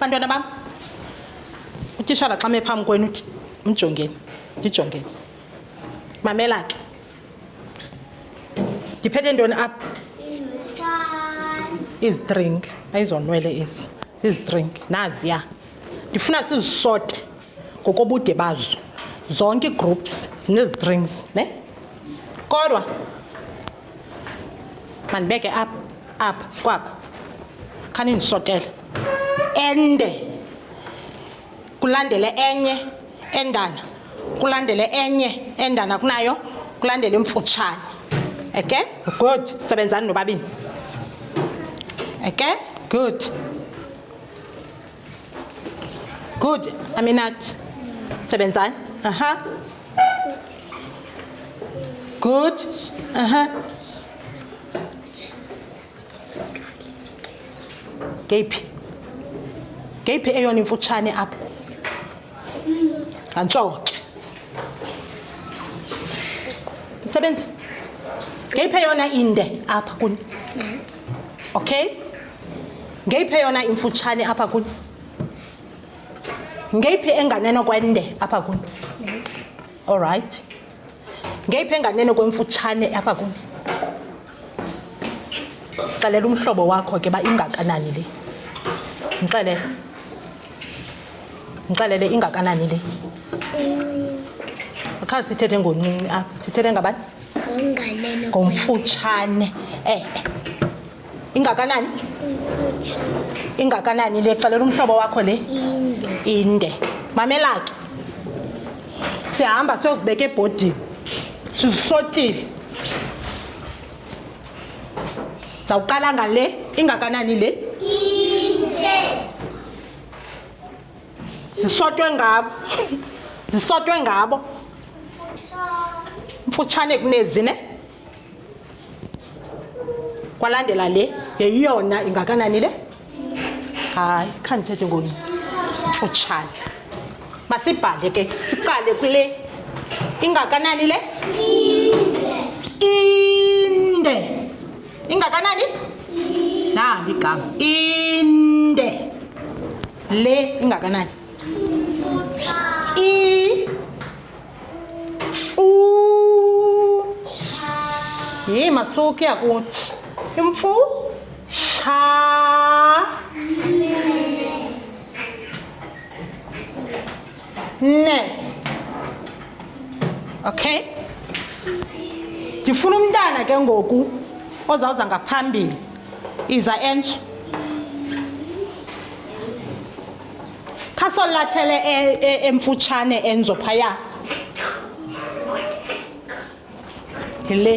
bantwana bam utishala xa mephambi kwenu mjongeni ndijongeni mamela ke ndiphethe ntoni apha izidrink ayizonwele ezi izidrinki naziya ndifuna sizisote ngokobude bazo zonke iigroups zinezidrinks ne kodwa mandibeke up up kwaba khanindisotele ende kulandele enye endana kulandele enye endana kunayo kulandele imfutshane okay good sebenzani nobabini okay good good aminat sebenzani aha good aha ngeyiphi ngeyiphi eyona imfutshane apho ngantsowo ke msebenzi ngeyiphi eyona inde apha kuni okay ngeyiphi eyona imfutshane apha kuni ngeyiphi enganeno kwende apha kuni all right ngeyiphi enganeno kwemfutshane apha kuni xelela umhlobo wakho ke uba ingakanani le ndixelele ndixelele ingakanani le khazi sithethe ngoncinci apha sithethe ngabani ngomfutshane e-e eh, eh. ingakanani ingakanani le xelela umhlobo wakho le inde mamelake sihamba siyozibeka ebhodini sizisotile zawuqala ngale ingakanani le zisotwe ngabo zisotwe ngabo mfutshane kunezi ne kwalandela le yeyona ingakanani le hayi khandithethe ngoni utshana masibhale ke siqale kule ingakanani le inde ingakanani nahambi igama inde le ingakanani Yey masuki akuthi imfu cha ne okay ndifuna umntana ke ngoku ozawuza ngaphambili iza entsha khasolathele e- e- emfutshane enzo phaya yile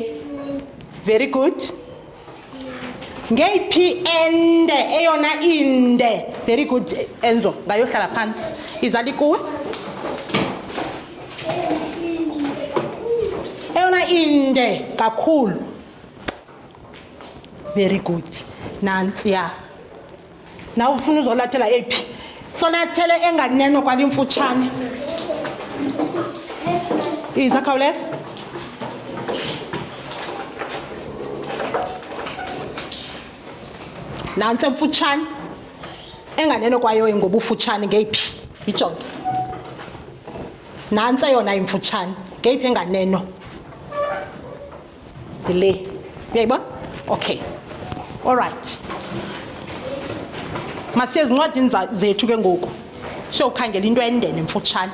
very good ngeyiphi ende eyona inde very good enzo ngayohlala phantsi izali kuwe eyona inde kakhulu very good nantsiya Nawe ufuna uzolathela ephi? Solathele enganeno kwalimfutshane. Iza khawuleza. Nantsi emfutshane. Enganeno kwayo ingobufutshane ngeyiphi? Yijonge. Nantsi yona imfutshane. Ngeyiphi enganeno? le uyayibona okay all right masiye ezincwadini zethu ke ngoku siyokhangela into endene mfutshane